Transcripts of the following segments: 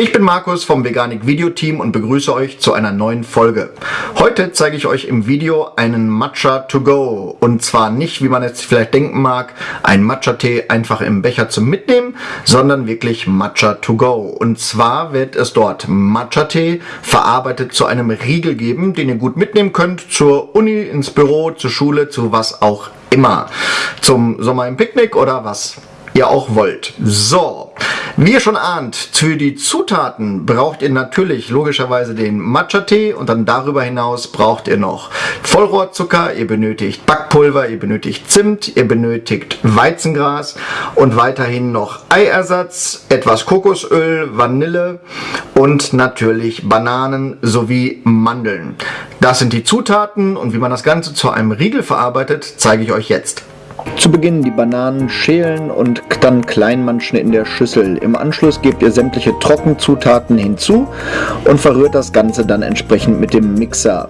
Ich bin Markus vom Veganik Video Team und begrüße euch zu einer neuen Folge. Heute zeige ich euch im Video einen Matcha to go. Und zwar nicht, wie man jetzt vielleicht denken mag, ein Matcha-Tee einfach im Becher zum Mitnehmen, sondern wirklich Matcha to go. Und zwar wird es dort Matcha-Tee verarbeitet zu einem Riegel geben, den ihr gut mitnehmen könnt zur Uni, ins Büro, zur Schule, zu was auch immer. Zum Sommer im Picknick oder was ihr auch wollt. So, wie ihr schon ahnt, für die Zutaten braucht ihr natürlich logischerweise den Matcha-Tee und dann darüber hinaus braucht ihr noch Vollrohrzucker, ihr benötigt Backpulver, ihr benötigt Zimt, ihr benötigt Weizengras und weiterhin noch Eiersatz, etwas Kokosöl, Vanille und natürlich Bananen sowie Mandeln. Das sind die Zutaten und wie man das Ganze zu einem Riegel verarbeitet, zeige ich euch jetzt. Zu Beginn die Bananen schälen und dann kleinmanschen in der Schüssel. Im Anschluss gebt ihr sämtliche Trockenzutaten hinzu und verrührt das Ganze dann entsprechend mit dem Mixer.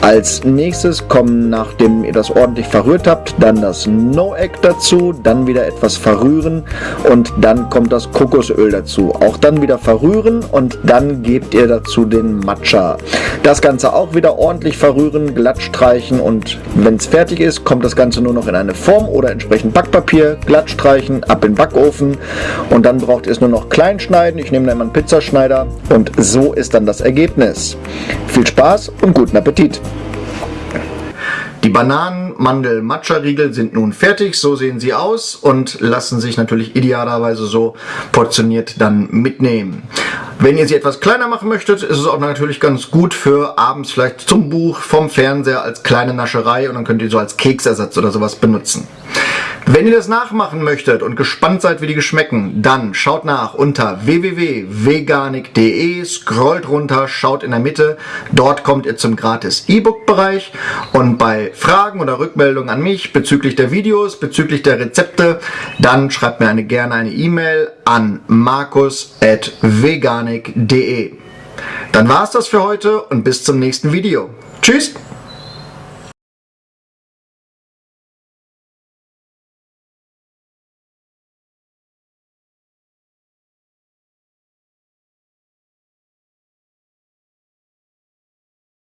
Als nächstes kommen, nachdem ihr das ordentlich verrührt habt, dann das No Egg dazu, dann wieder etwas verrühren und dann kommt das Kokosöl dazu. Auch dann wieder verrühren und dann gebt ihr dazu den Matcha. Das Ganze auch wieder ordentlich verrühren, glatt streichen und wenn es fertig ist, kommt das Ganze nur noch in eine Form oder entsprechend Backpapier, glatt streichen, ab in den Backofen und dann braucht ihr es nur noch klein schneiden. Ich nehme dann mal einen Pizzaschneider und so ist dann das Ergebnis. Viel Spaß und guten Appetit! Die Bananen, Mandel, Matcha-Riegel sind nun fertig, so sehen sie aus und lassen sich natürlich idealerweise so portioniert dann mitnehmen. Wenn ihr sie etwas kleiner machen möchtet, ist es auch natürlich ganz gut für abends vielleicht zum Buch, vom Fernseher als kleine Nascherei und dann könnt ihr so als Keksersatz oder sowas benutzen. Wenn ihr das nachmachen möchtet und gespannt seid, wie die geschmecken, dann schaut nach unter www.veganik.de, scrollt runter, schaut in der Mitte, dort kommt ihr zum gratis E-Book-Bereich und bei Fragen oder Rückmeldungen an mich bezüglich der Videos, bezüglich der Rezepte, dann schreibt mir eine, gerne eine E-Mail an markus.veganik.de. Dann war es das für heute und bis zum nächsten Video. Tschüss!